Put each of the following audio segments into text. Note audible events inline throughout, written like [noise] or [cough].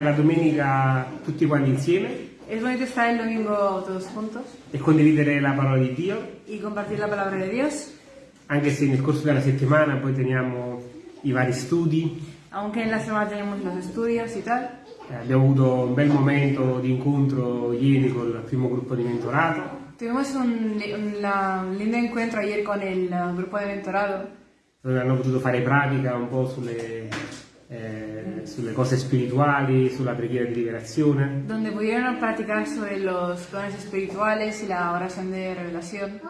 La domenica tutti quanti insieme? Es bonito estar el domingo todos juntos e condividere la parola di Dio, y compartir la palabra de Dios, anche se nel corso della settimana poi teniamo i vari studi. aunque en la semana tenemos los estudios y tal. Eh, abbiamo avuto un bel momento di incontro ieri col primo gruppo di mentorato, Tuvimos un, un- un lindo encuentro ayer con el uh, grupo de mentorado, dove hanno potuto fare pratica un po' sulle, eh, sulle cose spirituali, sulla preghiera di liberazione. donde pudieron practicar sobre los dones espirituales y la oración de revelación,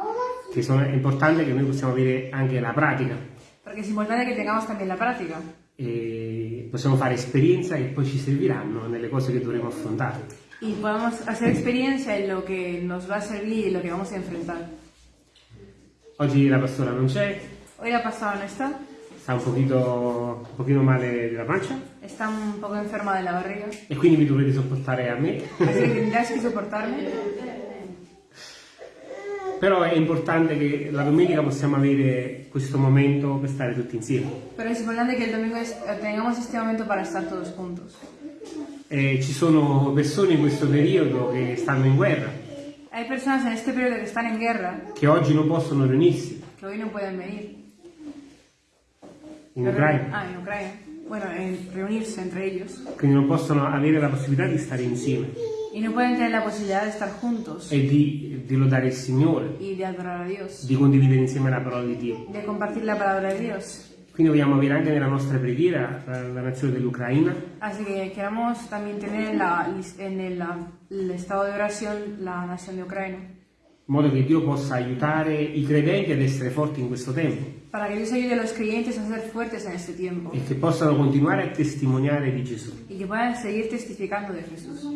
che sono, è importante che noi possiamo avere anche la pratica porque es importante que tengamos también la práctica e possiamo fare esperienza che poi ci serviranno nelle cose che dovremo affrontare. y podamos hacer experiencia en lo que nos va a servir y lo que vamos a enfrentar. Oggi la pastora non c'è, Hoy la pasada no está, sta un pochino, un pochino male della pancia está un poco enferma de la barriga, e quindi vi dovrete sopportare a me, así que tendrás que soportarme. però è importante che la domenica possiamo avere questo momento per stare tutti insieme. Pero es importante que el domingo tengamos este momento para estar todos juntos. E ci sono persone in questo periodo che stanno in guerra, Hay personas en este periodo que están en guerra, che oggi non possono riunirsi que hoy no pueden venir. In Ucraina, Ah, en Ucrania. Bueno, en reunirse entre ellos. quindi non possono avere la possibilità di stare insieme Y no pueden tener la posibilidad de estar juntos e di, di lodare il Signore, y de adorar a Dios, di condividere insieme la parola di Dio. de compartir la palabra de Dios. Quindi vogliamo avere anche nella nostra preghiera la, la nazione dell'Ucraina, Así que queremos también tener en, la, en el, el estado de oración la nación de Ucrania, in modo che Dio possa aiutare i credenti ad essere forti in questo tempo para que Dios ayude a los creyentes a ser fuertes en este tiempo e che possano continuare a testimoniare di Gesù. y que puedan seguir testificando de Jesús.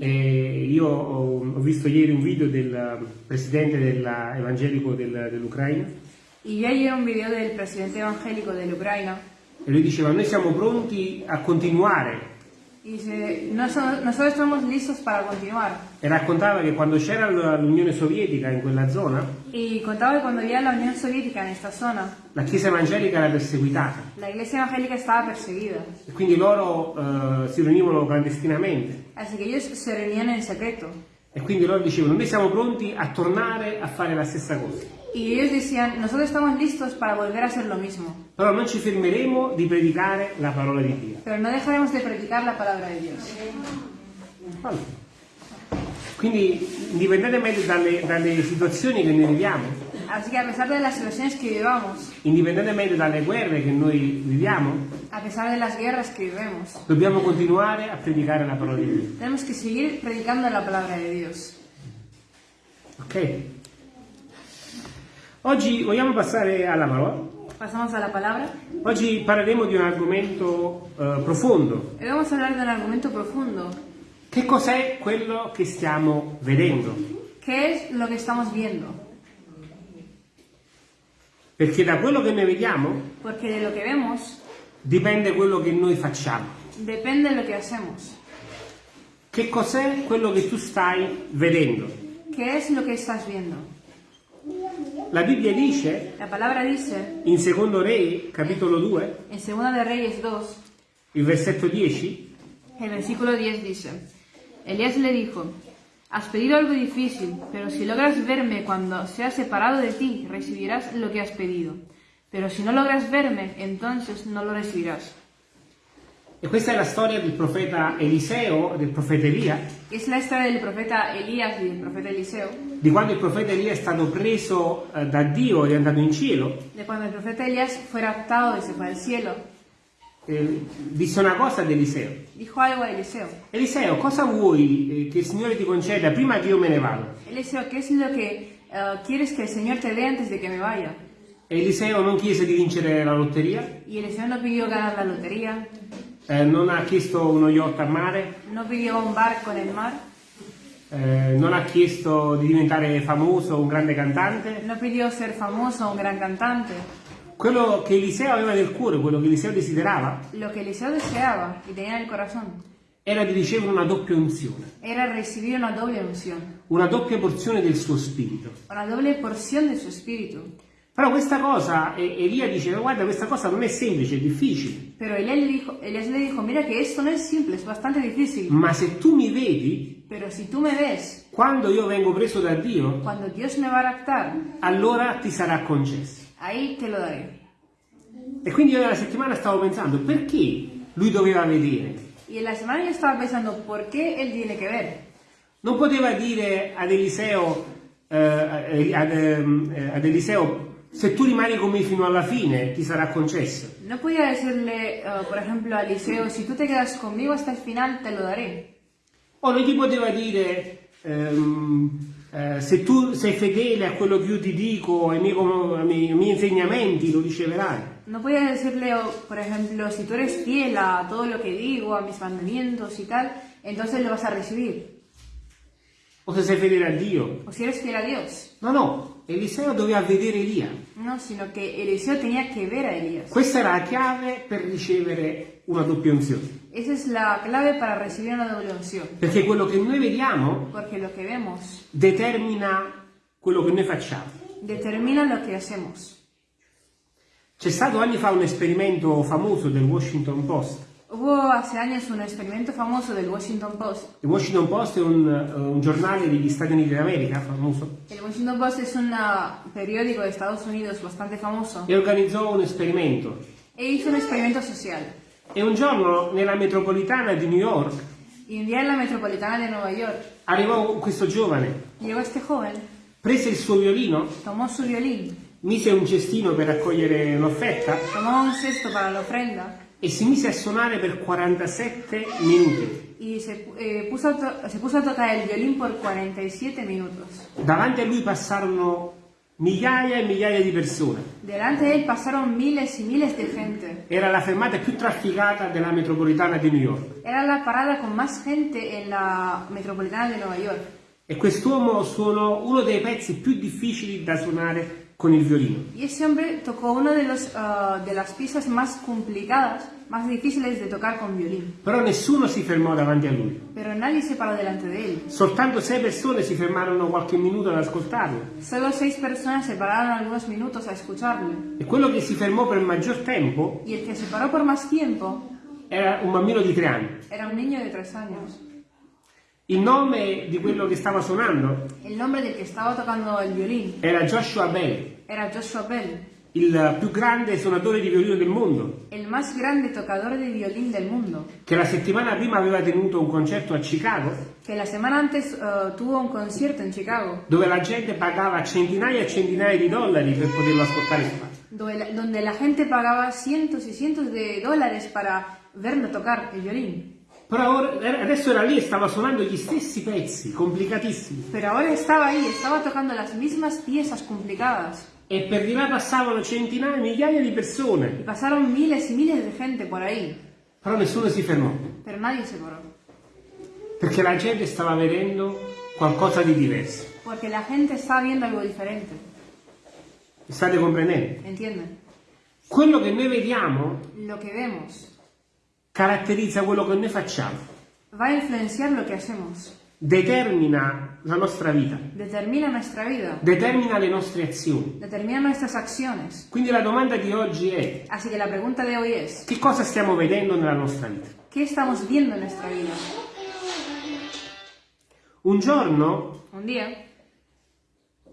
E io ho, ho visto ieri un video del presidente della- evangelico del- dell'Ucraina Y yo ayer un video del presidente evangélico de la Ucrania e lui diceva noi siamo pronti a continuare y dice, "No so- nosotros estamos listos para continuar. e raccontava che quando c'era l- l'Unione Sovietica in quella zona Y contaba que cuando había la Unión Soviética en esta zona, la Chiesa evangelica era perseguitata la iglesia evangélica estaba perseguida. e quindi loro eh, si riunivano clandestinamente Así que ellos se reunían en secreto. e quindi loro dicevano noi siamo pronti a tornare a fare la stessa cosa. Y ellos decían, nosotros estamos listos para volver a hacer lo mismo. Però non ci fermeremo di predicare la parola di Dio. Pero no dejaremos de predicar la palabra de Dios. Allora, Quindi, indipendentemente dalle, dalle situazioni che noi viviamo, Así que a pesar de las situaciones que vivamos, indipendentemente dalle guerre che noi viviamo, a pesar de las guerras que vivemos, dobbiamo continuare a predicare la parola di Dio. tenemos que seguir predicando la palabra de Dios. Ok? Oggi vogliamo passare alla parola. Pasamos a la palabra. Oggi parleremo di un argomento eh, profondo. Hoy vamos a hablar de un argumento profundo. Che cos'è quello che stiamo vedendo? ¿Qué es lo que estamos viendo? Perché da quello che noi vediamo que vemos dipende quello che noi facciamo. depende de lo que hacemos. Che cos'è quello che tu stai vedendo? ¿Qué es lo que estás viendo? La Bibbia dice La dice in Secondo Re, capitolo 2, en Segunda de Reyes 2, il versetto 10, el versículo 10 dice, Elías le dijo, has pedido algo difícil, pero si logras verme cuando sea separado de ti, recibirás lo que has pedido. Pero si no logras verme, entonces no lo recibirás. e questa è la storia del profeta Eliseo, del profeta Elia, Es la historia del profeta Elías y del profeta Eliseo, di quando il profeta Elia è stato preso da Dio ed è andato in cielo. de cuando el profeta Elías fue raptado y se fue al cielo. Eh, disse una cosa ad Eliseo. Dijo algo a Eliseo. Eliseo, cosa vuoi eh, che il Signore ti conceda prima che io me ne vado? Eliseo, ¿qué es lo que eh, quieres que el Señor te dé antes de que me vaya? Eliseo non chiese di vincere la lotteria, Y Eliseo no pidió ganar la lotería, eh, non ha chiesto uno yacht a mare, no pidió un barco en el mar, eh, non ha chiesto di diventare famoso, un grande cantante. no pidió ser famoso, un gran cantante. Quello che Eliseo aveva nel cuore, quello che Eliseo desiderava, Lo que Eliseo deseaba y tenía en el corazón era di ricevere una doppia unzione, era recibir una doble unción, una doppia porzione del suo spirito. una doble porción de su espíritu. Però questa cosa, Elia dice, guarda, questa cosa non è semplice, è difficile, Pero Elías le, dijo, Elías le dijo, mira que esto no es simple, es bastante difícil. ma se tu mi vedi, Pero si tú me ves, quando io vengo preso da Dio, cuando Dios me va a raptar, allora ti sarà concesso. Ahí te lo daré. E quindi io nella settimana stavo pensando, perché lui doveva vedere? Y en la semana yo estaba pensando, ¿por qué él tiene que ver? Non poteva dire ad Eliseo, eh, ad, ehm, eh, ad Eliseo, se tu rimani con me fino alla fine ti sarà concesso. No podía decirle, eh, por ejemplo, a Eliseo, si tú te quedas conmigo hasta el final, te lo daré. O non gli poteva dire, ehm, eh, se tu sei fedele a quello che io ti dico, ai miei, ai miei- insegnamenti, lo riceverai. No podía decirle, o, por ejemplo, si tú eres fiel a todo lo que digo, a mis mandamientos y tal, entonces lo vas a recibir. O se sei fedele a Dio. O si eres fiel a Dios. No, no, Eliseo doveva vedere Elia. No, sino que Eliseo tenía que ver a Elías. Questa era la chiave per ricevere una doppia unzione. Esa es la clave para recibir una doble unción. Perché quello che noi vediamo que vemos determina quello che noi facciamo. determina lo que hacemos. C'è stato anni fa un esperimento famoso del Washington Post. Hubo hace años un experimento famoso del Washington Post. Il Washington Post è un, eh, un giornale degli Stati Uniti d'America famoso El Washington Post es un ah, periódico de Estados Unidos bastante famoso e organizzò un esperimento. e hizo un experimento social. E un giorno nella metropolitana di New York Y un día en la metropolitana de Nueva York arrivò questo giovane, llegó este joven, prese il suo violino, tomó su violín, mise un cestino per raccogliere l'offerta tomó un cesto para la ofrenda e si mise a suonare per 47 minuti. y se, eh, puso a se puso a tocar el violín por 47 minutos. Davanti a lui passarono migliaia e migliaia di persone. Delante de él pasaron miles y miles de gente. Era la fermata più trafficata della metropolitana di New York. Era la parada con más gente en la metropolitana de Nueva York. E quest'uomo suonò uno dei pezzi più difficili da suonare con il violino. Y ese hombre tocó una de, los, ah, de las piezas más complicadas, más difíciles de tocar con violín. Però nessuno si fermò davanti a lui. Pero nadie se paró delante de él. Soltanto sei persone si fermarono qualche minuto ad ascoltarlo. Solo seis personas se pararon algunos minutos a escucharle. E quello che si fermò per maggior tempo Y el que se paró por más tiempo era un bambino di tre anni. era un niño de tres años. Il nome di quello che stava suonando El nombre del que estaba tocando el violín era Joshua Bell, era Joshua Bell, il più grande suonatore di violino del mondo, el más grande tocador de violín del mundo, che la settimana prima aveva tenuto un concerto a Chicago que la semana antes eh, tuvo un concierto en Chicago, dove la gente pagava centinaia e centinaia di dollari per poterlo ascoltare suonare. donde la, donde la gente pagaba cientos y cientos de dólares para verlo tocar el violín. Però ora- adesso era lì e stava suonando gli stessi pezzi, complicatissimi. Pero ahora estaba ahí, estaba tocando las mismas piezas complicadas. E per di là passavano centinaia, migliaia di Y persone. pasaron miles y miles de gente por ahí, Però nessuno si fermò, pero nadie se paró. perché la gente stava vedendo qualcosa di diverso. Porque la gente estaba viendo algo diferente, state comprendendo? ¿entienden? Quello che noi vediamo Lo que vemos caratterizza quello che noi facciamo, va a influenciar lo que hacemos, determina la nostra vita, determina nuestra vida, determina le nostre azioni. determina nuestras acciones. Quindi la domanda di oggi è Así que la pregunta de hoy es, che cosa stiamo vedendo nella nostra vita? ¿qué estamos viendo en nuestra vida? Un giorno Un día,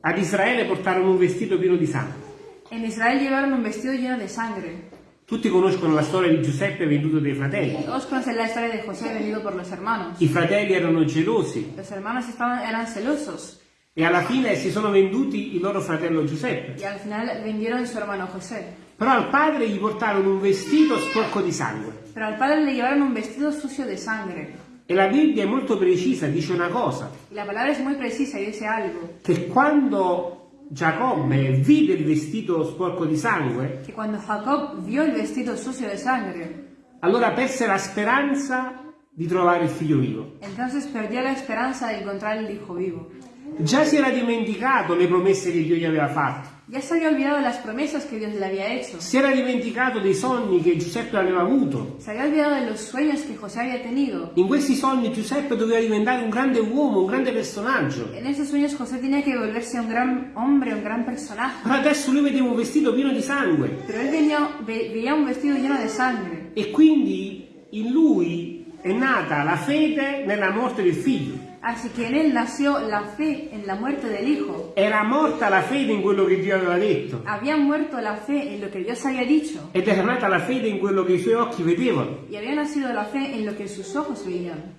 ad Israele portarono un vestito pieno di sangue. en Israel llevaron un vestido lleno de sangre. Tutti conoscono la storia di Giuseppe venduto dai fratelli. Todos conocen la historia de José vendido por los hermanos. I fratelli erano gelosi Los hermanos estaban, eran celosos e alla fine si sono venduti il loro fratello Giuseppe. y al final vendieron su hermano José. Però al padre gli portarono un vestito sporco di sangue. Pero al padre le llevaron un vestido sucio de sangre. E la Bibbia è molto precisa, dice una cosa, la palabra es muy precisa y dice algo, che quando Giacobbe vide il vestito sporco di sangue, que cuando Jacob vio el vestido sucio de sangre, allora perse la speranza di trovare il figlio vivo. entonces perdió la esperanza de encontrar el hijo vivo. Già si era dimenticato le promesse che Dio gli aveva fatto. Ya se había olvidado las promesas que Dios le había hecho. Si era dimenticato dei sogni che Giuseppe aveva avuto. Se había olvidado de los sueños que José había tenido. In questi sogni Giuseppe doveva diventare un grande uomo, un grande personaggio. En esos sueños José tenía que volverse un gran hombre, un gran personaje. Però adesso lui vedeva un vestito pieno di sangue. Pero él venía, ve- veía un vestido lleno de sangre. E quindi in lui è nata la fede nella morte del figlio. Así que en él nació la fe en la muerte del Hijo. Era morta la fede in quello che Dio aveva detto. Había muerto la fe en lo que Dios había dicho. Ed era nata la fede in quello che i suoi occhi vedevano. Y había nacido la fe en lo que sus ojos veían.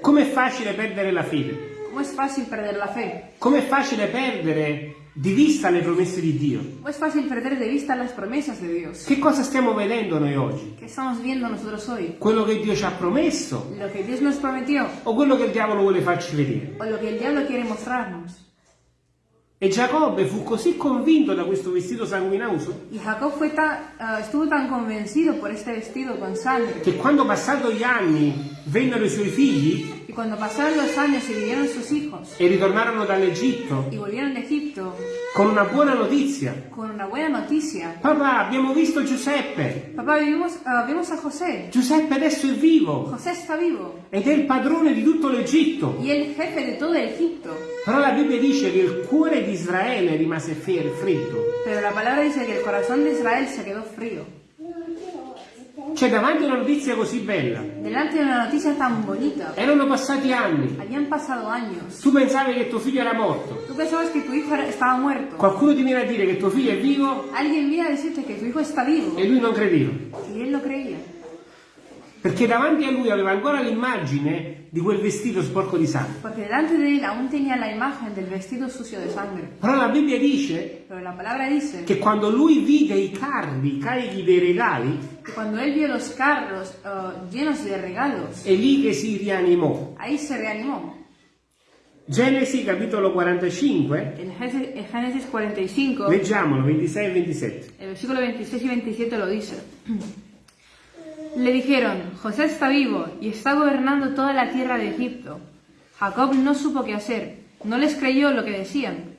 Com'è facile perdere la fede? ¿Cómo es fácil perder la fe? Com'è facile perdere di vista le promesse di Dio? ¿Cómo es fácil perder de vista las promesas de Dios? Che cosa stiamo vedendo noi oggi? ¿Qué estamos viendo nosotros hoy? Quello che Dio ci ha promesso ¿Lo que Dios nos prometió o quello che il diavolo vuole farci vedere? o lo que el diablo quiere mostrarnos? E Giacobbe fu così convinto da questo vestito sanguinoso Y Jacob fue tan, estuvo tan convencido por este vestido con sangre che quando passati gli anni vennero i suoi figli cuando pasaron los años y vivieron sus hijos e ritornarono dall'Egitto y volvieron de Egipto con una buona notizia. con una buena noticia. Papà, abbiamo visto Giuseppe. Papá, vimos, ah, vimos a José. Giuseppe adesso è vivo José está vivo ed è il padrone di tutto l'Egitto. y el jefe de todo Egipto. Però la Bibbia dice che il cuore di Israele rimase fer- freddo. Pero la palabra dice que el corazón de Israel se quedó frío. Cioè, davanti a una notizia così bella, Delante de una noticia tan bonita. erano passati anni. Habían pasado años. Tu pensavi che tuo figlio era morto. Tú pensabas que tu hijo estaba muerto. Qualcuno ti viene a dire che tuo figlio è vivo Alguien viene a decirte que tu hijo está vivo e lui non credeva. y él lo creía. Perché davanti a lui aveva ancora l'immagine di quel vestito sporco di sangue. Porque delante de él aún tenía la imagen del vestido sucio de sangre. Però la Bibbia dice Pero la palabra dice che quando lui vide i carri carichi dei regali, cuando él vio los carros ah, llenos de regalos, è lì che si rianimò. ahí se reanimó. Genesi capitolo 45, En Génesis en Génesis 45, leggiamolo 26 e 27. el versículo 26 y 27 lo dice. Le dijeron, José está vivo y está gobernando toda la tierra de Egipto. Jacob no supo qué hacer, no les creyó lo que decían.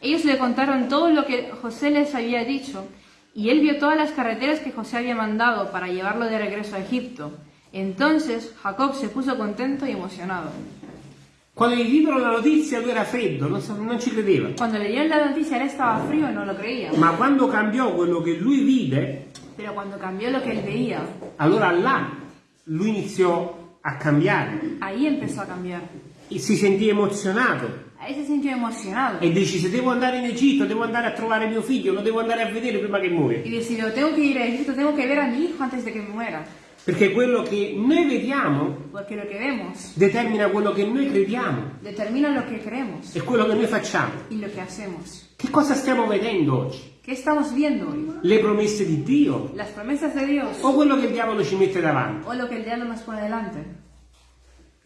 Ellos le contaron todo lo que José les había dicho y él vio todas las carreteras que José había mandado para llevarlo de regreso a Egipto. Entonces Jacob se puso contento y emocionado. Quando gli diedero la notizia lui era freddo, non, sa- non ci credeva. Cuando le dieron la noticia él estaba frío y no lo creía. Ma quando cambiò quello che lui vide, Pero cuando cambió lo que él veía, allora là lui iniziò a cambiare. ahí empezó a cambiar. E si sentì emozionato Ahí se sintió emocionado. e decise devo andare in Egitto, devo andare a trovare mio figlio, lo devo andare a vedere prima che muore. Y decidió, tengo que ir a Egipto, tengo que ver a mi hijo antes de que muera. Perché quello che noi vediamo lo vemos determina quello che noi crediamo determina lo que creemos e quello che noi facciamo. lo. Che cosa stiamo vedendo oggi? Le promesse di Dio ¿Las promesas de Dios o quello che il diavolo ci mette davanti?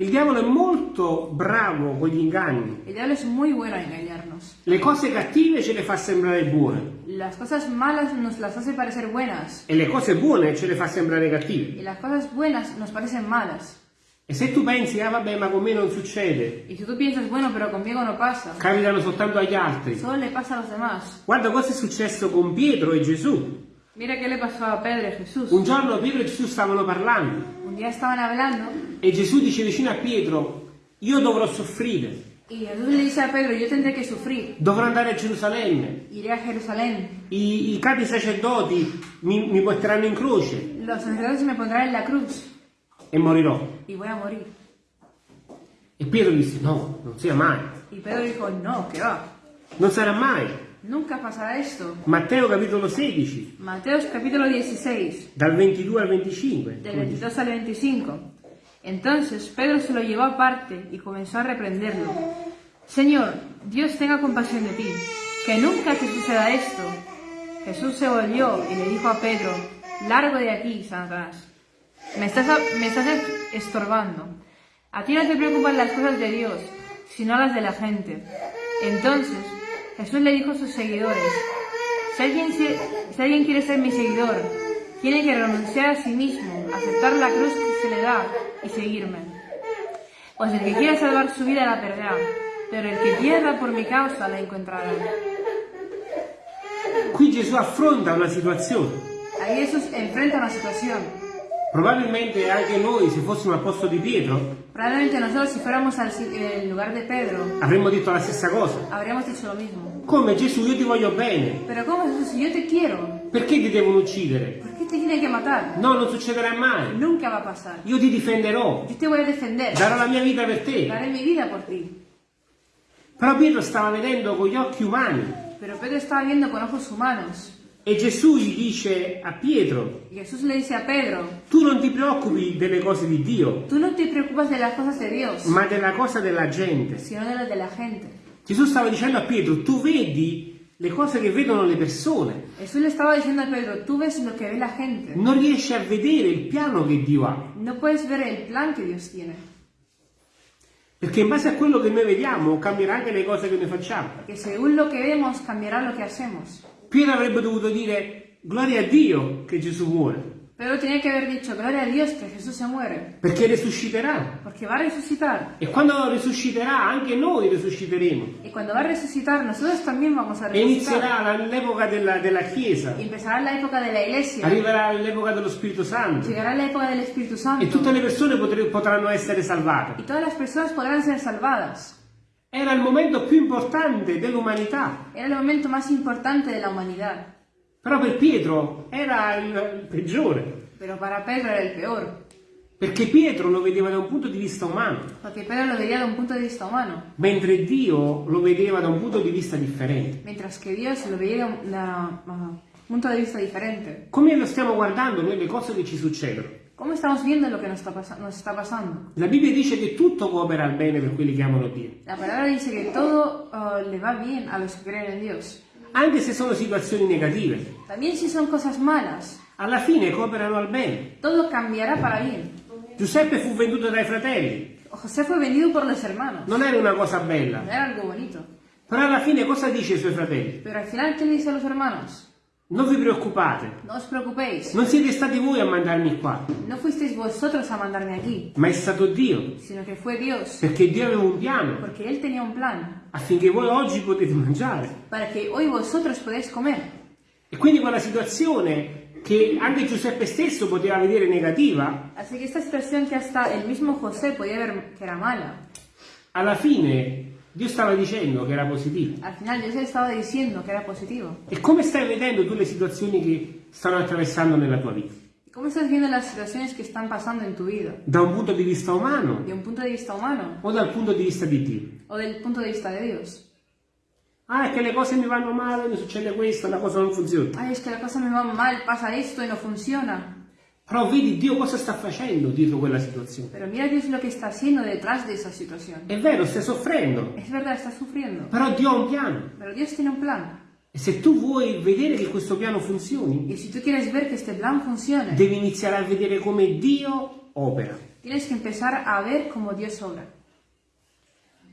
Il diavolo è molto bravo con gli inganni. El diablo es muy bueno a engañarnos. Le cose cattive ce le fa sembrare buone Las cosas malas nos las hace parecer buenas e le cose buone ce le fa sembrare cattive. y las cosas buenas nos parecen malas. E se tu pensi, ah vabbè, ma con me non succede, Y si tú piensas, bueno, pero conmigo no pasa, capitano soltanto agli altri. solo le pasa a los demás. Guarda cosa è successo con Pietro e Gesù. Mira qué le pasó a Pedro y Jesús. Un giorno Pietro e Gesù stavano parlando Un día estaban hablando e Gesù dice vicino a Pietro, io dovrò soffrire, y Jesús le dice a Pedro, yo tendré que sufrir, dovrò andare a Gerusalemme, iré a Jerusalén, i, i capi sacerdoti mi, mi porteranno in croce los sacerdotes me pondrán en la cruz e morirò. y voy a morir. E Pietro disse, no, non sia mai, Y Pedro dijo, no, que va, non sarà mai. nunca pasará esto. Matteo capitolo 16, Mateos capítulo 16, dal 22 al 25. del 22 al 25. Entonces Pedro se lo llevó aparte y comenzó a reprenderlo. Señor, Dios tenga compasión de ti, que nunca te suceda esto. Jesús se volvió y le dijo a Pedro, largo de aquí, Satanás. Me estás, me estás estorbando. A ti no te preocupan las cosas de Dios, sino las de la gente. Entonces Jesús le dijo a sus seguidores, si alguien, si alguien quiere ser mi seguidor, tiene que renunciar a sí mismo, aceptar la cruz se le da y seguirme. Pues el que quiera salvar su vida la perderá, Pero el que pierda por mi causa la encontrará. Qui Gesù affronta una situazione. Ahí Jesús enfrenta una situación. Probabilmente anche noi, se fossimo al posto di Pietro, Probablemente nosotros si fuéramos al si- el lugar de Pedro, avremmo detto la stessa cosa. habríamos lo mismo. Come Gesù, io ti voglio bene. Pero ¿cómo Jesús? Si yo te quiero, Perché ti devono uccidere? ¿por qué te tiene que matar? No, non succederà mai. Nunca va a pasar. Io ti difenderò. Yo te voy a defender. Darò la mia vita per te. Daré mi vida por ti. Però Pietro stava vedendo con gli occhi umani. Pero Pedro estaba viendo con ojos humanos. E Gesù gli dice a Pietro, dice a Pedro, tu non ti preoccupi delle cose di Dio, no de Dios, ma della cosa della gente. sino de la gente. Gesù stava dicendo a Pietro, tu vedi le cose che vedono le persone, Jesús le estaba diciendo a Pedro, tú ves lo que ve la gente. non riesci a vedere il piano che Dio ha. No puedes ver el plan que Dios tiene. Perché in base a quello che noi vediamo cambierà anche le cose che noi facciamo. Que según lo que vemos, cambiará lo que hacemos. Pietro avrebbe dovuto dire, gloria a Dio che Gesù muore, Pedro tenía que haber dicho, gloria a Dios que Jesús se muere, perché resusciterà. porque va a resucitar. E quando risusciterà anche noi risusciteremo. Y cuando va a resucitar, nosotros también vamos a E resucitar. inizierà la- l'epoca della, della Chiesa, empezará la época de la iglesia. arriverà l'epoca dello Spirito Santo Llegará la época del Espíritu e Santo. tutte le persone potre- potranno essere salvate. Y todas las personas podrán ser salvadas. Era il momento più importante dell'umanità, Era el momento más importante de la humanidad. Però per Pietro era il, il peggiore, Pero para Pedro era el peor. perché Pietro lo vedeva da un punto di vista umano, Porque Pedro lo veía de un punto de vista humano. mentre Dio lo vedeva da un punto di vista differente. Mientras que Dios lo veía de un da- uh, punto de vista diferente. Come lo stiamo guardando noi le cose che ci succedono? ¿Cómo estamos viendo lo que nos pasa- nos está pasando? La Bibbia dice che tutto coopera al bene per quelli che amano Dio, La palabra dice que todo uh, le va bien a los que creen en Dios. Anche se sono situazioni negative. También si son cosas malas, Alla fine cooperano al bene. todo cambiará para bien. Giuseppe fu venduto dai fratelli, José fue vendido por los hermanos. non era una cosa No bella, era algo bonito. però alla fine cosa dice ai suoi fratelli? Pero al final, ¿qué le dice a los hermanos? Non vi preoccupate, No os preocupéis. non siete stati voi a mandarmi qua, No fuisteis vosotros a mandarme aquí, ma è stato Dio, sino que fue Dios. perché Dio aveva un piano Porque Él tenía un plan affinché voi oggi potete mangiare. para que hoy vosotros podáis comer. E quindi quella situazione che anche Giuseppe stesso poteva vedere negativa, Así que esta situación que hasta el mismo José podía ver que era mala, alla fine Dio stava dicendo che era positiva. al final Dios estaba diciendo que era positivo. E come stai vedendo tu le situazioni che stanno attraversando nella tua vita? ¿Y ¿Cómo estás viendo las situaciones que están pasando en tu vida? Da un punto di vista umano ¿De un punto de vista humano o dal punto di vista di Dio? o del punto de vista de Dios? Ah, è che le cose mi vanno male, mi succede questo, la cosa non funziona. Ay, es que la cosa me va mal, pasa esto y no funciona. Però vedi Dio cosa sta facendo dietro quella situazione. Pero mira Dios lo que está haciendo detrás de esa situación. È vero, stai soffrendo, Es verdad, está sufriendo. però Dio ha un piano. Pero Dios tiene un plan. E se tu vuoi vedere che questo piano funzioni, Y si tú quieres ver que este plan funcione, devi iniziare a vedere come Dio opera. tienes que empezar a ver cómo Dios obra.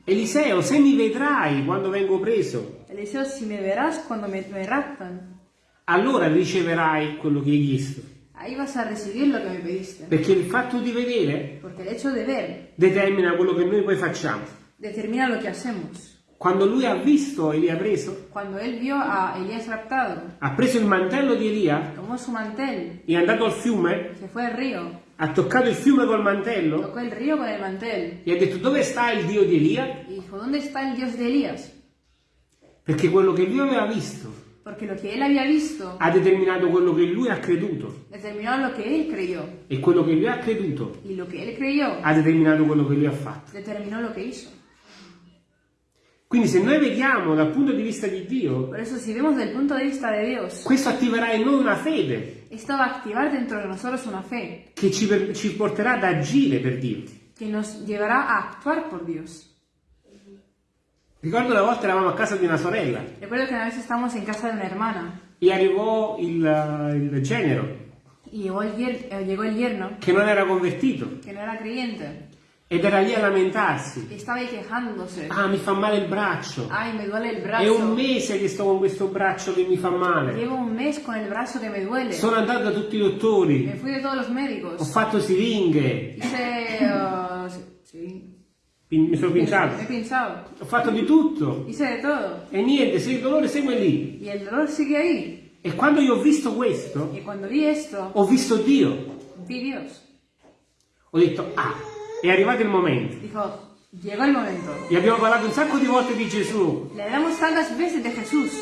Eliseo, se mi vedrai quando vengo preso, Eliseo, si me verás cuando me, me raptan, allora riceverai quello che hai chiesto. Ahí vas a recibir lo que me pediste. Perché il fatto di vedere Porque el hecho de ver determina quello che noi poi facciamo. determina lo que hacemos. Quando lui ha visto Elia preso, Cuando él vio a Elías raptado, ha preso il mantello di Elia, tomó su mantel, è andato al fiume, se fue al río, ha toccato il fiume col mantello tocó el río con el mantel e ha detto dove sta il Dio di Elia? y dijo, ¿dónde está el Dios de Elías? Perché quello che lui aveva visto Porque lo que él había visto ha determinato quello che lui ha creduto determinó lo que él creyó e quello che lui ha creduto y lo que él creyó ha determinato quello che lui ha fatto. determinó lo que hizo. Quindi se noi vediamo dal punto di vista di Dio, Por eso si vemos del punto de vista de Dios, questo attiverà in noi una fede esto va a activar dentro de nosotros una fe che ci, per- ci porterà ad agire per Dio. que nos llevará a actuar por Dios. Ricordo una volta eravamo a casa di una sorella Recuerdo que una vez estábamos en casa de una hermana e arrivò il, il genero y llegó el, eh, llegó el yerno che non era convertito que no era creyente ed era lì a lamentarsi. y estaba ahí quejándose. Ah, mi fa male il braccio. Ay, me duele el È un brazo. mese che sto con questo braccio che mi fa male. Llevo un mes con el brazo que me duele. Sono andato da tutti i Me dottori, fui de todos los ho médicos. fatto siringhe, Hice... uh, sí, Pin- Mi sono Me pinciato. he. Ho fatto di tutto. Hice de todo. E niente, se il dolore segue lì. Y el dolor sigue ahí. E quando io ho visto questo, cuando vi esto, ho visto Dio. vi Dios. Ho detto, ah, è arrivato il momento. Dijo, llegó el momento. E abbiamo parlato un sacco di volte di Gesù. Le hablamos tantas veces de Jesús.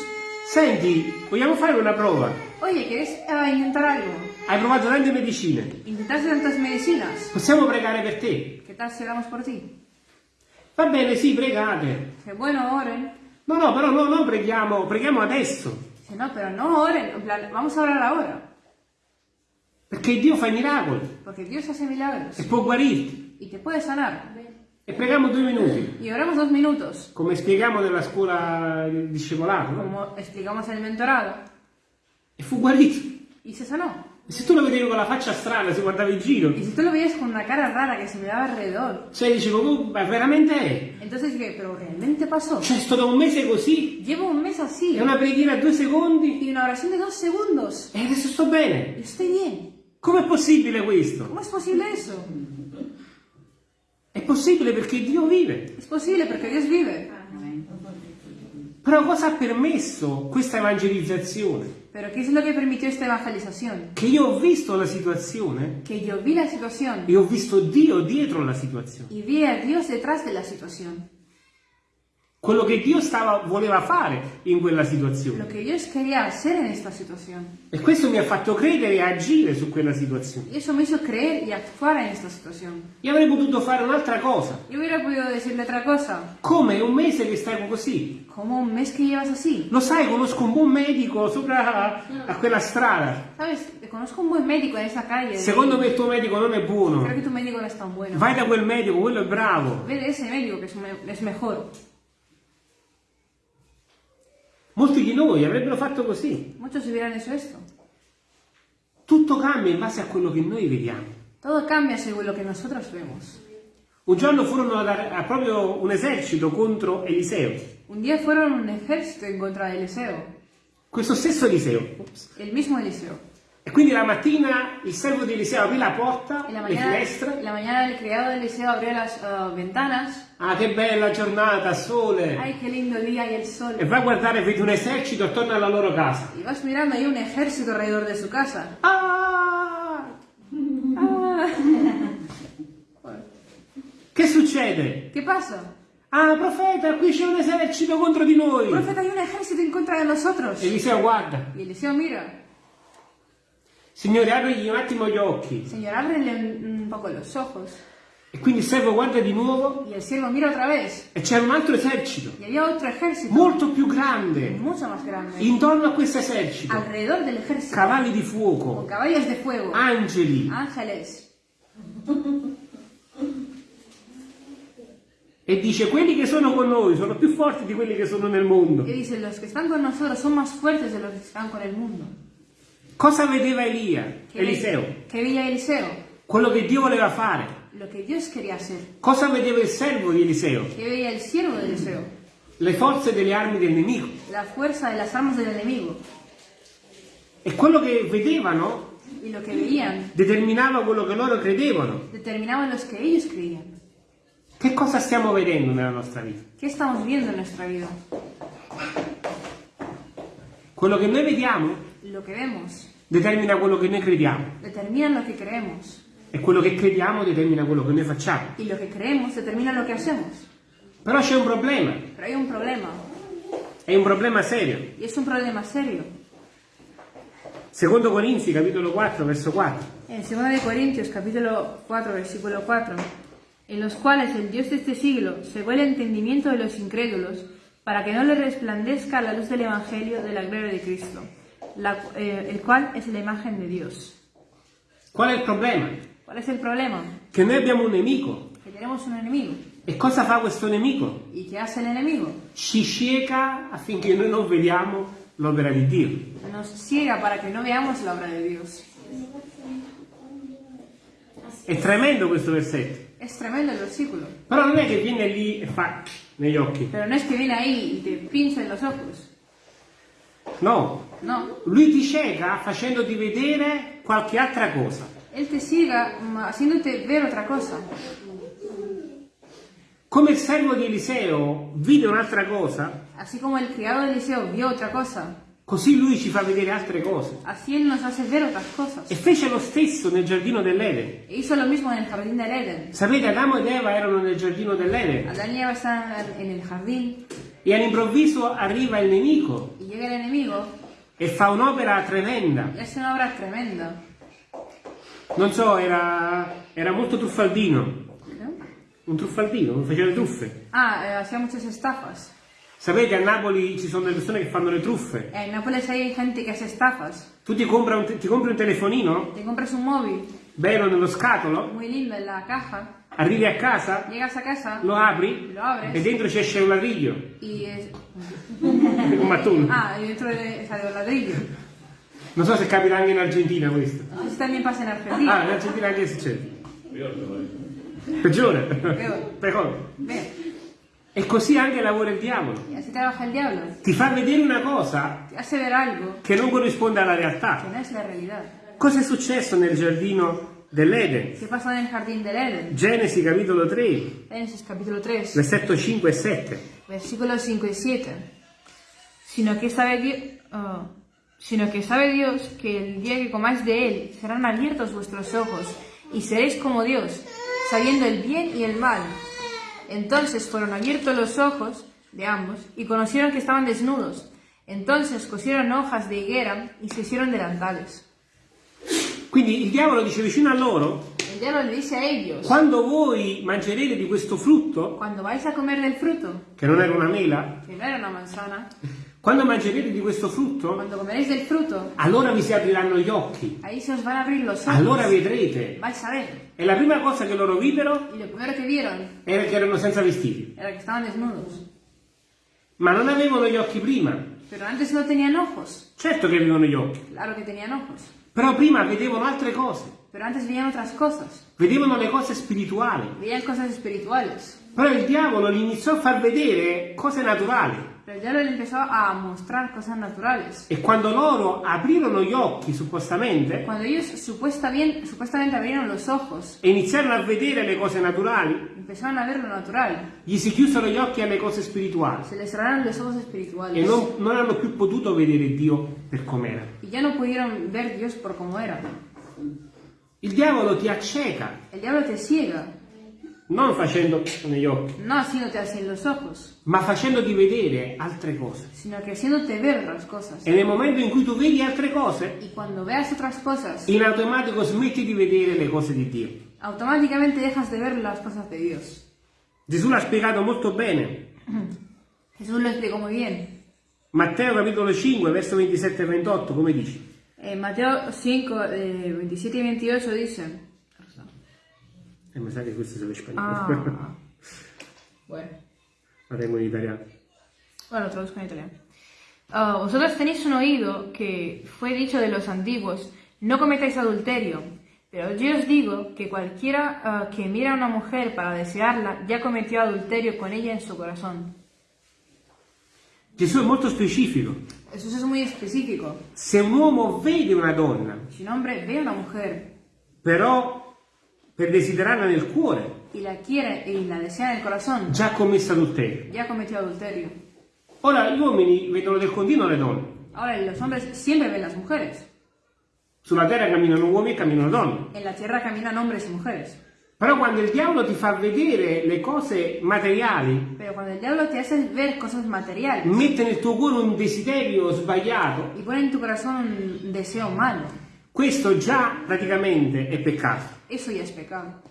Senti, vogliamo fare una prova? Oye, ¿quieres eh, intentar algo? Hai provato tante medicine. Intentaste tantas medicinas. Possiamo pregare per te? ¿Qué tal si oramos por ti? Va bene, sì, pregate. Dice, bueno, oren. No, no, però no, no, preghiamo, preghiamo adesso. Dice, no, pero no oren. En plan, vamos a orar ahora. Perché Dio fa i miracoli Porque Dios hace milagros. e può guarirti. Y te puede sanar. E preghiamo due minuti. Y oramos dos minutos. Come spieghiamo nella scuola di discepolato, no? Como explicamos en el mentorado. E fu guarito. Y se sanó. E se tu lo vedevi con la faccia strana, si guardava in giro, Y si tú lo veías con una cara rara que se miraba alrededor. cioè dicevo, "Oh, ma veramente è? Entonces dije, pero realmente pasó. Cioè sto da un mese così, Llevo un mes así. è una preghiera a due secondi Y una oración de dos segundos. e adesso sto bene. Y estoy bien. Com'è possibile questo? ¿Cómo es posible eso? È possibile perché Dio vive. Es posible porque Dios vive. Però cosa ha permesso questa evangelizzazione? Pero ¿qué es lo que permitió esta evangelización? Che io ho visto la situazione Que yo vi la situación e ho visto Dio dietro la situazione. y vi a Dios detrás de la situación. Quello che Dio stava, voleva fare in quella Lo situazione. que Dios quería hacer en esta situación. E questo mi ha fatto credere e agire su quella situazione. Eso me hizo creer y actuar en esta situación. Io avrei potuto fare un'altra cosa. Yo hubiera podido decirle otra cosa. Come un mese che stai così? Como un mes que llevas así. Lo sai, conosco un buon medico sopra a, a quella strada. ¿Sabes? Te conozco un buen médico en esa calle. Secondo me il tuo medico non è buono. Creo que tu médico no es tan bueno. Vai da quel medico, quello è bravo. Ve de ese médico que es, me- es mejor. Molti di noi avrebbero fatto così. Muchos hubieran hecho esto. Tutto cambia in base a quello che noi vediamo. Todo cambia según lo que nosotros vemos. Un giorno furono a a proprio un esercito contro Eliseo. Un día fueron un ejército en contra de Eliseo. Questo stesso Eliseo. El mismo Eliseo. E quindi la mattina il servo di Eliseo aprì la porta, la le mañana, finestre. en la mañana el criado de Eliseo abrió las eh, ventanas. Ah, che bella giornata, sole. ¡Ay, qué lindo día y el E sol! va a guardare, vede un esercito attorno alla loro casa. Y vas mirando ahí un ejército alrededor de su casa. Ah! Ah, [laughs] Che succede? ¿Qué pasa? Ah, profeta, qui c'è un esercito contro di noi. Profeta, hay un ejército en contra de nosotros. Eliseo guarda. Y Eliseo mira. Signore, aprigli un attimo gli occhi. Señor, ábrele un, un poco los ojos. E quindi il servo guarda di nuovo Y el siervo mira otra vez. e c'era un altro esercito, Y había otro ejército. molto più grande. Mucho más grande. Intorno a questo esercito, Alrededor del ejército. cavalli di Con fuoco, caballos de fuego. angeli. Ángeles. E dice, quelli che sono con noi sono più forti di quelli che sono nel mondo. Y dice, los que están con nosotros son más fuertes de los que están con el mundo. Cosa vedeva Elia, ¿Qué Eliseo? ¿Qué veía Eliseo? Quello che Dio voleva fare. Lo que Dios quería hacer. Cosa vedeva il servo di Eliseo? ¿Qué veía el siervo de Eliseo? Le forze delle armi del nemico. La fuerza de las armas del enemigo. E quello che vedevano lo que veían determinava quello che loro credevano. determinaban los que ellos creían. Che cosa stiamo vedendo nella nostra vita? ¿Qué estamos viendo en nuestra vida? Quello che noi vediamo Lo determina quello che noi crediamo determina lo que creemos. e quello che crediamo determina quello che noi facciamo. Y lo que creemos determina lo que hacemos. Però c'è un problema, Pero hay un problema. è un problema serio. Y es un problema serio. Secondo Corinzi, capitolo 4, verso 4. En 2 de Corintios capítulo 4 versículo 4, en los cuales el Dios de este siglo cegó el entendimiento de los incrédulos para que no le resplandezca la luz del Evangelio de la gloria de Cristo, la- eh, el cual es la imagen de Dios. Qual è il problema? ¿Cuál es el problema? Che noi abbiamo un nemico. Que tenemos un enemigo. E cosa fa questo nemico? ¿Y qué hace el enemigo? Ci cieca affinché noi non vediamo l'opera di Dio. Nos ciega para que no veamos la obra de Dios. È tremendo questo versetto. Es tremendo el versículo. Però non è che viene lì e fa negli occhi. Pero no es que viene ahí y te pincha en los ojos. No, No. lui ti cieca facendoti vedere qualche altra cosa. Él te ciega haciéndote ver otra cosa. Come il servo di Eliseo vide un'altra cosa, Así como el criado de Eliseo vio otra cosa, così lui ci fa vedere altre cose. así Él nos hace ver otras cosas. E fece lo stesso nel giardino dell'Eden. E hizo lo mismo en el jardín del. Sapete, Adamo ed Eva erano nel giardino dell'Eden Adán y Eva están en el jardín e all'improvviso arriva il nemico y llega el enemigo e fa un'opera tremenda. hace una obra tremenda. Non so, era, era molto truffaldino. ¿no? Un truffaldino, faceva le truffe. Ah, eh, hacía muchas estafas. Sapete, a Napoli ci sono delle persone che fanno le truffe. En Nápoles hay gente que hace estafas. Tu ti compri un, ti compri un telefonino, Te compras un móvil bello nello scatolo, muy lindo en la caja, arrivi a casa, llegas a casa lo apri Lo apres. e dentro ci esce un ladriglio, y es... un mattone. [laughs] Ah, y dentro de, sale un ladrillo. Non so se capita anche in Argentina questo. Eso también pasa en Ah, Argentina. in Argentina anche succede. Peggiore. Peggiore. E così anche lavora il diavolo. diablo. Ti fa vedere una cosa che non corrisponde alla realtà. no. Cosa è successo nel giardino dell'Eden? ¿Qué pasó en el jardín del Edén? Genesi capitolo 3, Génesis capítulo 3, versetto 5 e 7. versículos 5 y 7. Sino que sabe Dios, sino que sabe Dios que el día que comáis de él serán abiertos vuestros ojos y seréis como Dios, sabiendo el bien y el mal. Entonces fueron abiertos los ojos de ambos y conocieron que estaban desnudos. Entonces cosieron hojas de higuera y se hicieron delantales. Quindi il diavolo dice vicino a loro, El diablo le dice a ellos, quando voi mangerete di questo frutto, cuando vais a comer del fruto, che non era una mela, que no era una manzana, quando mangerete di questo frutto, fruto, allora vi si apriranno gli occhi, allora vedrete. E la prima cosa che loro videro que era che erano senza vestiti, era ma non avevano gli occhi prima. Pero antes no tenían ojos. Certo che avevano gli occhi, Claro. Però prima vedevano altre cose, Pero antes veían otras cosas. vedevano le cose spirituali. Veían cosas espirituales. Però il diavolo gli iniziò a far vedere cose naturali. Pero el diablo le empezó a mostrar cosas naturales. E quando loro aprirono gli occhi, suppostamente, Cuando ellos supuesta bien- supuestamente abrieron los ojos, e iniziarono a vedere le cose naturali, empezaron a ver lo natural. gli si chiusero gli occhi alle cose spirituali Se les cerraron los ojos e espirituales. non, non hanno più potuto vedere Dio per com'era. Y ya no pudieron ver Dios por cómo era. Il diavolo ti acceca, El diablo te ciega. non facendo negli occhi, No haciéndote así en los ojos, ma facendoti vedere altre cose. sino que haciéndote ver las cosas. E nel momento in cui tu vedi altre cose, Y cuando veas otras cosas, in automatico smetti di vedere le cose di Dio. automáticamente dejas de ver las cosas de Dios. Gesù l'ha spiegato molto bene. Jesús lo explicó muy bien. Matteo capitolo 5, verso 27 e 28, come dice? En Mateo 5, eh, 27 y 28 dice... E mi sa che questo serve spagnolo. Ah, [laughs] bueno. La tengo in italiano. Bueno, lo traduzco en italiano. Ah, vosotros tenéis un oído que fue dicho de los antiguos, no cometáis adulterio. Pero yo os digo que cualquiera ah, que mira a una mujer para desearla ya cometió adulterio con ella en su corazón. Gesù è molto specifico. Eso es muy específico. Se un uomo vede una donna, Si un hombre ve una mujer però per desiderarla nel cuore, y la quiere y la desea en el corazón, già ha commesso adulterio. ya cometió adulterio. Ora gli uomini vedono del continuo le donne. Ahora, los hombres siempre ven las mujeres. Sulla terra camminano uomini e camminano donne. En la tierra caminan hombres y mujeres. Però quando il diavolo ti fa vedere le cose materiali, mette nel tuo cuore un desiderio sbagliato, un questo già praticamente è peccato. es pecado.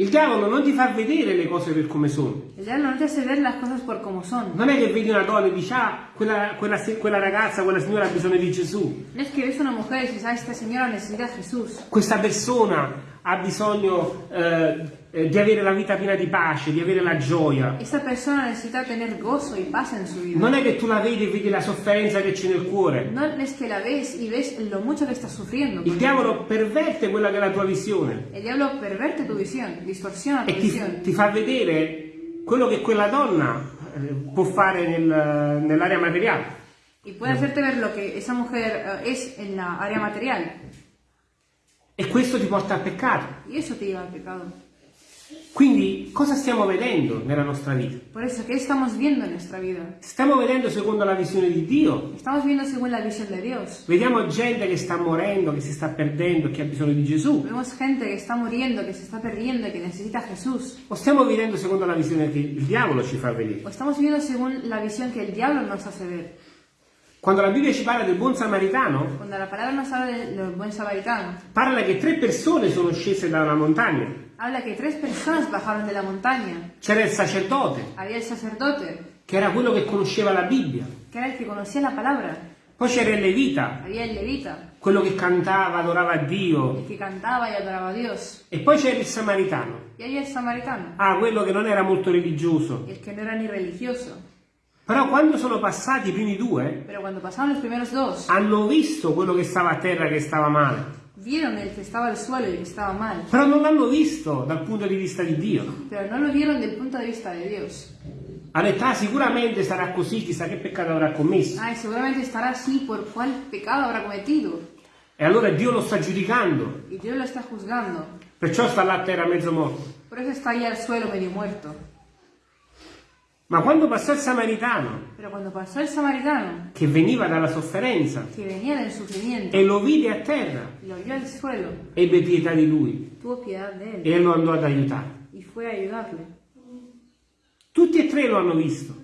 Il diavolo non ti fa vedere le cose per come sono. No son. Non è che vedi una donna e dici, ah, quella, quella, quella ragazza, quella signora ha bisogno di Gesù. No es que ves una mujer y dices, ah, esta señora necesita Jesús. Questa persona ha bisogno eh, di avere la vita piena di pace, di avere la gioia. Esta persona necesita tener gozo y paz en su vida. Non è che tu la vedi e vedi la sofferenza che c'è nel cuore. No es que la ves y ves lo mucho que está sufriendo. Il diavolo perverte quella che è la tua visione El diablo perverte tu visión, distorsiona tu e ti, fa vedere quello che quella donna eh, può fare nel- nell'area materiale. y puede hacerte ver lo que esa mujer eh, es en la área material. E questo ti porta al peccato. Y eso te lleva al pecado. Quindi cosa stiamo vedendo nella nostra vita? Por eso, ¿qué estamos viendo en nuestra vida? Stiamo vedendo secondo la visione di Dio? Estamos viendo según la visión de Dios. Vediamo gente che sta morendo, che si sta perdendo, che ha bisogno di Gesù? Vemos gente que está muriendo, que se está perdiendo que necesita a Jesús. O stiamo vivendo secondo la visione che il diavolo ci fa vedere? O estamos viviendo según la visión que el diablo nos hace ver. Quando la Bibbia ci parla del buon samaritano, Cuando la palabra nos habla del buen samaritano, parla che tre persone sono scese da una montagna. habla que tres personas bajaron de la montaña. C'era il sacerdote, Había el sacerdote, che era quello che conosceva la Bibbia. que era el que conocía la palabra. Poi c'era il levita, Había el levita, quello che cantava, adorava Dio. el que cantaba y adoraba a Dios. E poi c'era il samaritano, Y había el samaritano, ah, quello che non era molto religioso. el que no era ni religioso. Però quando sono passati i primi due, dos, hanno visto quello che stava a terra che stava male. vieron el que estaba al suelo y que estaba mal. Però non l'hanno visto dal punto di vista di Dio. Pero no lo vieron del punto de vista. Ha detto, ah, sicuramente sarà così, chissà che peccato avrà commesso. Ay, seguramente estará así por cuál pecado habrá cometido. E allora Dio lo sta giudicando. Y Dios lo está juzgando. Perciò sta là a terra mezzo morto. Por eso está ahí al suelo medio muerto. Ma quando passò il samaritano, pasó el samaritano, che veniva dalla sofferenza, e lo vide a terra, suelo, ebbe pietà di lui él e lo andò ad aiutare. Tutti e tre lo hanno visto,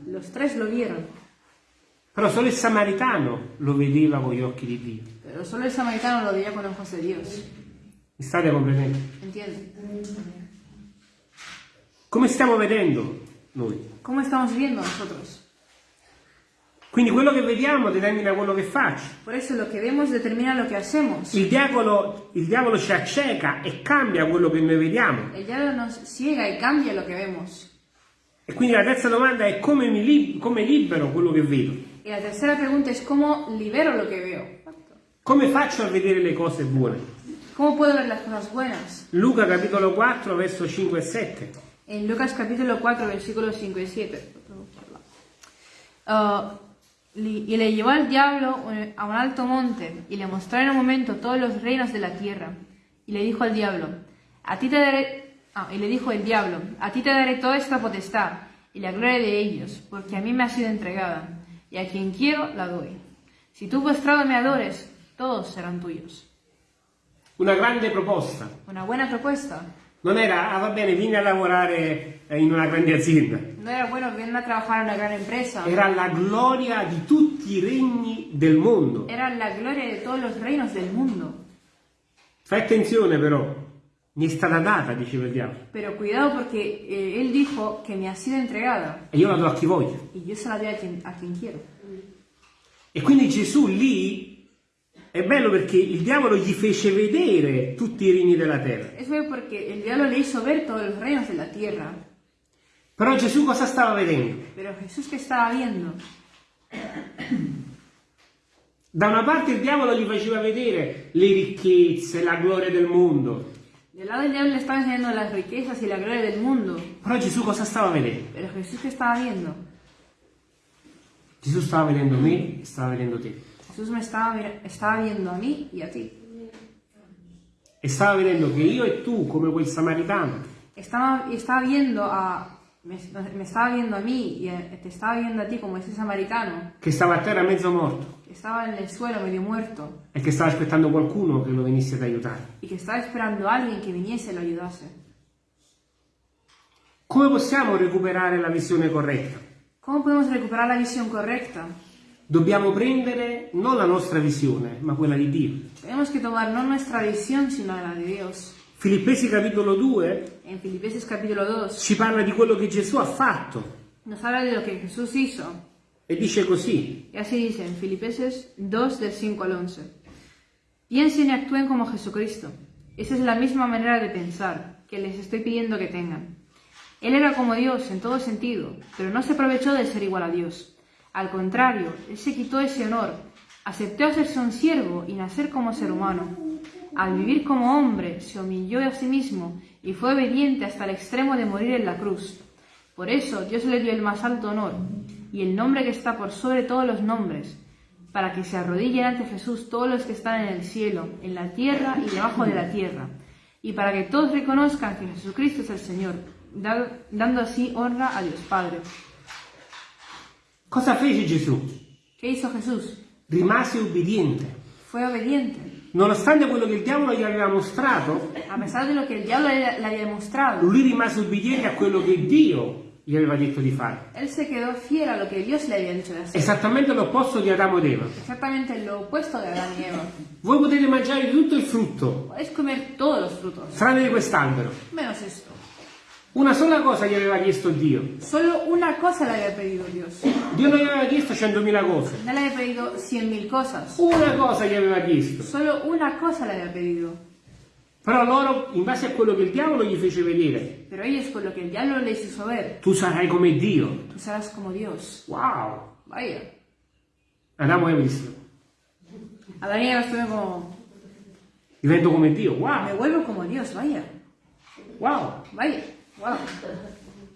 però solo il samaritano lo vedeva con gli occhi di Dio. pero solo el samaritano lo veía con ojos de Dios. Mi state comprendendo? Come stiamo vedendo noi? ¿Cómo estamos viendo nosotros? Quindi quello che vediamo determina quello che faccio. Por eso lo que vemos determina lo que hacemos. Il diavolo, il diavolo ci acceca e cambia quello che noi vediamo. El diablo nos ciega y cambia lo que vemos. E quindi la terza domanda è come, mi lib- come libero quello che vedo? Y la tercera pregunta es cómo libero lo que veo. Come faccio a vedere le cose buone? ¿Cómo puedo ver las cosas buenas? Luca capitolo 4 verso 5 e 7. En Lucas capítulo 4, versículos 5 y 7. Ah, li- y le llevó al diablo a un alto monte y le mostró en un momento todos los reinos de la tierra. Y le dijo al diablo, a ti te daré, ah, y le dijo el diablo, a ti te daré toda esta potestad y la gloria de ellos, porque a mí me ha sido entregada, y a quien quiero la doy. Si tú postrado me adores, todos serán tuyos. Una grande proposta. Una buena propuesta. Non era, ah va bene, vieni a lavorare eh, in una grande azienda. No era bueno venir a trabajar en una gran empresa. Era la gloria di tutti i regni del mondo. Era la gloria de todos los reinos del mundo. Fai attenzione però, mi è stata data, diceva il diavolo, Pero cuidado porque eh, él dijo que me ha sido entregada e io la do a chi voglio. y yo se la doy a quien, a quien quiero. E quindi Gesù lì è bello perché il diavolo gli fece vedere tutti i regni della terra. Es bueno porque el diablo le hizo ver todos los reinos de la tierra. Però Gesù cosa stava vedendo? Pero Jesús que estaba viendo, Da una parte il diavolo gli faceva vedere le ricchezze, la gloria del mondo. del lado del diablo le estaba enseñando las riquezas y la gloria del mundo. Però Gesù cosa stava vedendo? Pero Jesús que estaba viendo, Gesù stava vedendo me e stava vedendo te. Jesús me estaba, estaba viendo a mí y a ti. E stava vedendo che io e tu, come quel samaritano, Estaba, estaba viendo a, me, me estaba viendo a mí y a- te estaba viendo a ti como ese samaritano che stava a terra mezzo morto que estaba en el suelo medio muerto e che stava aspettando qualcuno che lo venisse ad aiutare. y que estaba esperando a alguien que viniese y lo ayudase. Come possiamo recuperare la visione corretta? ¿Cómo podemos recuperar la visión correcta? Dobbiamo prendere non la nostra visione, ma quella di Dio. Tenemos que tomar no nuestra visión, sino la de Dios. Filippesi capitolo 2 En Filipenses capítulo 2 ci parla di quello che Gesù ha fatto nos habla de lo que Jesús hizo. e dice così, Y así dice en Filipenses 2 del 5 al 11. Piensen y actúen como Jesucristo. Esa es la misma manera de pensar que les estoy pidiendo que tengan. Él era como Dios en todo sentido, pero no se aprovechó de ser igual a Dios. Al contrario, Él se quitó ese honor, aceptó hacerse un siervo y nacer como ser humano. Al vivir como hombre, se humilló a sí mismo y fue obediente hasta el extremo de morir en la cruz. Por eso Dios le dio el más alto honor y el nombre que está por sobre todos los nombres, para que se arrodillen ante Jesús todos los que están en el cielo, en la tierra y debajo de la tierra, y para que todos reconozcan que Jesucristo es el Señor, da- dando así honra a Dios Padre. Cosa fece Gesù? ¿Qué hizo Jesús? Rimase ubbidiente. Fue obediente. Nonostante quello che il diavolo gli aveva mostrato, lui rimase ubbidiente a quello che Dio gli aveva detto di fare. él se quedó fiel a lo que Dios le había dicho de hacer. Esattamente l'opposto di Adamo ed Eva. Exactamente lo opuesto de Adán y Eva. Voi potete mangiare di tutto il frutto, Podéis comer todos los frutos, tranne di quest'albero. menos esto. Una sola cosa gli aveva chiesto Dio. Solo una cosa le había pedido Dios. Dio non gli aveva chiesto centomila cose. No le había pedido cien mil cosas. Una cosa gli aveva chiesto. Solo una cosa le había pedido. Però loro, in base a quello che il diavolo gli fece vedere, Pero ellos, con lo que el diablo les hizo ver, tu sarai come Dio. tú serás como Dios. Wow! Vaya. Adamo e dissero, Adán y Eva estuvieron como, divento come Dio. me Wow! vuelvo como Dios, vaya. Wow! Vaya. Wow.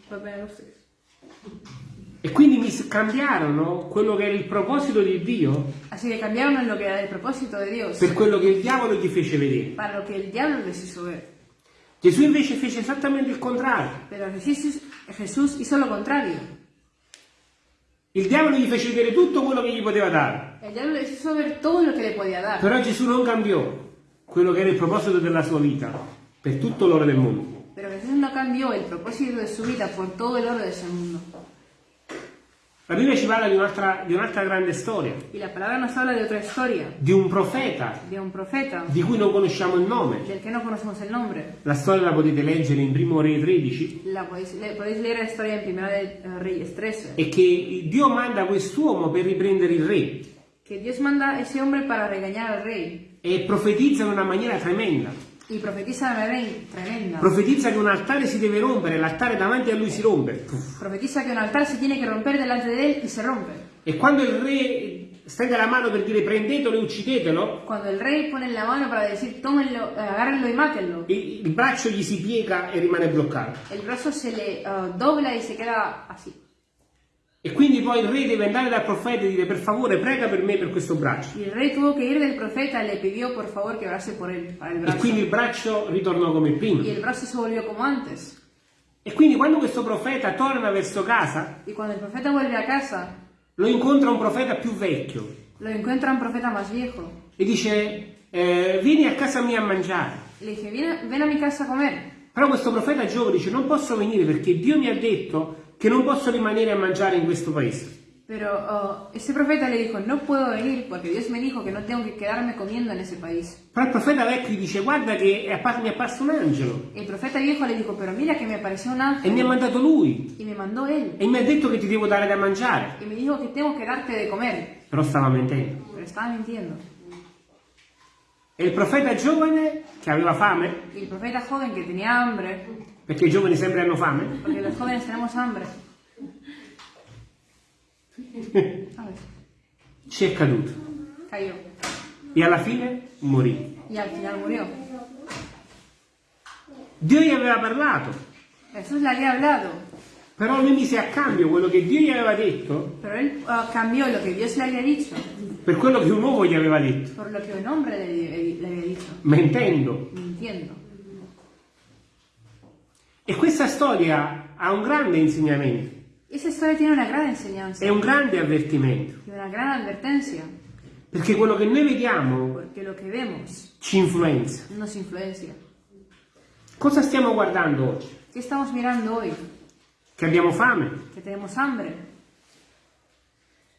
Puede poner ustedes. E quindi mi cambiarono quello che era il proposito di Dio Así que cambiaron lo que era el propósito de Dios per quello che il diavolo gli fece vedere. para lo que el diablo les hizo ver. Gesù invece fece esattamente il contrario. Pero Jesús, Jesús hizo lo contrario. Il diavolo gli fece vedere tutto quello che gli poteva dare. El diablo les hizo ver todo lo que le podía dar. Però Gesù non cambiò quello che era il proposito della sua vita per tutto l'oro del mondo. Pero Jesús no cambió el propósito de su vida por todo el oro de ese mundo. La Bibbia ci parla di un'altra, di un'altra grande storia, Y la palabra nos habla de otra historia, di un profeta de un profeta di cui non conosciamo il nome. no conocemos el nombre. La storia la potete leggere in Primo Re 13 La podéis, le- la historia en Primera de eh, Reyes 13. e che Dio manda quest'uomo per riprendere il re Que Dios manda ese hombre para regañar al rey e profetizza in una maniera tremenda. Una rey tremenda. Profetizza che un altare si deve rompere, l'altare davanti a lui si rompe. Profetiza que un altar se tiene que romper delante de él y se rompe. E quando il re stende la mano per dire prendetelo e uccidetelo, Cuando el rey pone la mano para decir tómenlo, eh, agárrenlo y mátenlo, il, il braccio gli si piega e rimane bloccato. el brazo se le eh, dobla y se queda así. E quindi poi il re deve andare dal profeta e dire per favore prega per me per questo braccio. Y el rey tuvo que ir del profeta le pidió por favor que orase por él, para el E quindi il braccio ritornò come prima. Y el brazo se volvió como antes. E quindi quando questo profeta torna verso casa, el casa, lo incontra un profeta più vecchio lo encuentra un profeta más viejo. e dice eh, vieni a casa mia a mangiare. Le dije, ven a, ven a mi casa a comer. Però questo profeta giovane dice non posso venire perché Dio mi ha detto che non posso rimanere a mangiare in questo paese. Pero oh, ese profeta le dijo, no puedo venir porque Dios me dijo que no tengo que quedarme comiendo en ese país. Però il profeta vecchio gli dice guarda che è appa- mi è apparso un angelo El profeta viejo le dijo, pero mira que me apareció un e ángel mi ha mandato lui y me mandó él e mi ha detto che ti devo dare da mangiare. y me dijo que tengo que darte de comer. Però stava mentendo. Pero estaba mintiendo. E il profeta giovane che aveva fame, Y el profeta joven que tenía hambre, perché i giovani sempre hanno fame, porque los jóvenes tenemos hambre, ci è caduto Cayó. e alla fine morì. Y al final murió. Dio gli aveva parlato, Jesús le había hablado, però lui mise a cambio quello che Dio gli aveva detto pero él ah, cambió lo que Dios le había dicho per quello che un uomo gli aveva detto, por lo que un hombre le, le había dicho, mentendo. mintiendo. E questa storia ha un grande insegnamento, Esa historia tiene una gran enseñanza è un grande avvertimento, una gran advertencia, perché quello che noi vediamo vemos ci influenza. Cosa stiamo guardando oggi? ¿Qué estamos mirando hoy? Che abbiamo fame, Que tenemos hambre,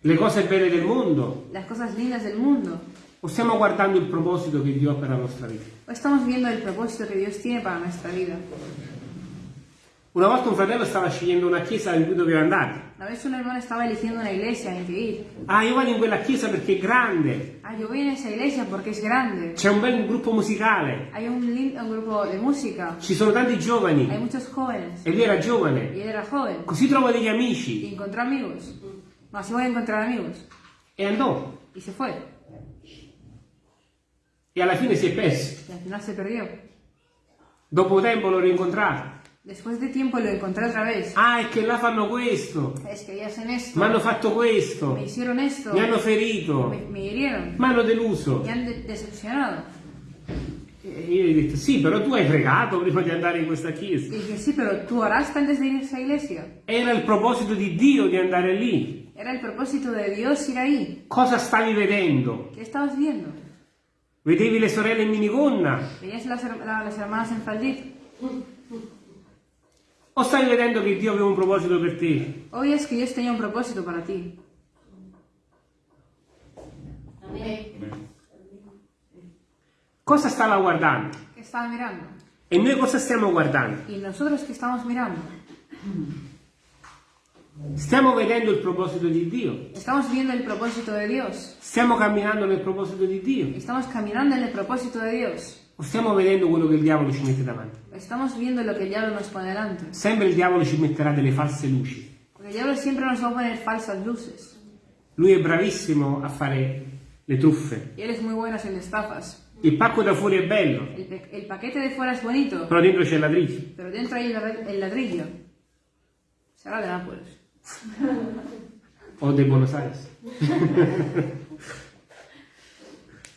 le cose belle del mondo, las cosas lindas del mundo, o stiamo guardando il proposito che Dio ha per la nostra vita? o estamos viendo el propósito que Dios tiene para nuestra vida. Una volta un fratello stava scegliendo una chiesa in cui doveva andare. Una vez un hermano estaba eligiendo una iglesia en que ir. Ah, io vado in quella chiesa perché è grande, Ah, yo voy en esa iglesia porque es grande. c'è un bel gruppo musicale, Hay un, un grupo de música, ci sono tanti hay giovani muchos jóvenes. e lui era Y giovane. él era joven. Così trovo degli Y amici encontró amigos. No, así voy a encontrar amigos. e andò. Y se fue. E alla fine si è perso. Y al final se perdió. Dopo tempo l'ho rincontrato. Después de tiempo lo encontré otra vez. Ah, è che là fanno questo, Es que hacen esto. mi hanno fatto questo, Me hicieron esto. mi hanno ferito, Me, me hirieron. mi hanno deluso. Me han de- decepcionado. E io gli ho detto, sì, però tu hai pregato prima di andare in questa chiesa. dije, sí, pero tú oraste antes de ir a esa iglesia. Era il proposito di Dio di andare lì. Era el propósito de Dios ir ahí. Cosa stavi vedendo? ¿Qué estabas viendo? Vedevi le sorelle in minigonna? ¿Veías las, her- la- las hermanas en faldito? O stai vedendo che Dio aveva un proposito per te? Hoy es que Dios tenía un propósito para ti. Cosa stava guardando? ¿Qué estaba mirando? E noi cosa stiamo guardando? ¿Y nosotros qué estamos mirando? Stiamo vedendo il proposito di Dio? Estamos viendo el propósito de Dios. Stiamo camminando nel proposito di Dio? Estamos caminando en el propósito de Dios. O stiamo vedendo quello che il diavolo ci mette davanti? Estamos viendo lo que el diablo nos pone delante. Sempre il diavolo ci metterà delle false luci. Porque el diablo siempre nos va a poner falsas luces. Lui è bravissimo a fare le truffe. Y él es muy bueno haciendo estafas. Il pacco da fuori è bello, El, pe- el paquete de fuera es bonito, però dentro c'è ladrillo. pero dentro ladr- el ladrillo. Será de Nápoles. O de Buenos Aires. [laughs]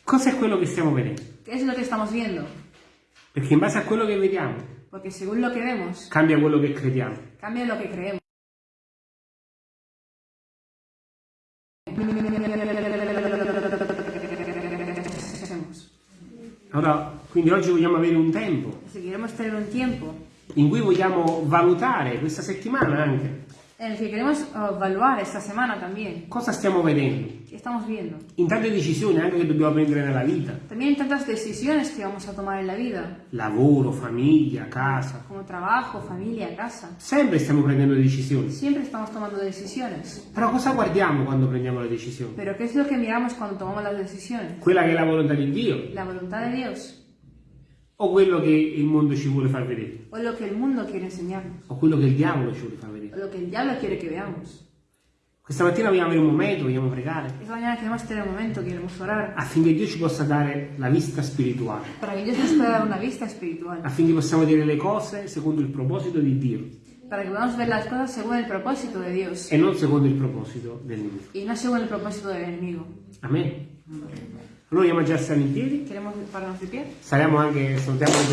Cosa è quello che stiamo vedendo? ¿Qué es lo que estamos viendo? Perché in base a quello che vediamo Porque según lo que vemos, cambia quello che crediamo. cambia lo que creemos. Allora, quindi oggi vogliamo avere un tempo Si queremos tener un tiempo in cui vogliamo valutare questa settimana anche en el que queremos oh, evaluar esta semana también, cosa stiamo vedendo. ¿qué estamos viendo? In tante decisioni anche che dobbiamo prendere nella vita. También en tantas decisiones que vamos a tomar en la vida, Lavoro, famiglia, casa. como trabajo, familia, casa. Sempre stiamo prendendo decisioni. Siempre estamos tomando decisiones. Però cosa guardiamo quando prendiamo le decisioni? Pero ¿qué es lo que miramos cuando tomamos las decisiones? Quella che è la volontà di Dio ¿La voluntad de Dios o quello che il mondo ci vuole far vedere? o lo que el mundo quiere enseñarnos? O quello che il diavolo ci vuole far vedere? O lo que el diablo quiere que veamos? Questa mattina vogliamo avere un momento, vogliamo pregare Esta mañana queremos tener un momento, queremos orar affinché Dio ci possa dare la vista spirituale, para que Dios nos pueda dar una vista espiritual, affinché possiamo vedere le cose secondo il proposito di Dio para que podamos ver las cosas según el propósito de Dios e non secondo il proposito del nemico. y no según el propósito del enemigo. Allora vogliamo già stare in piedi, saremo anche, salutiamo anche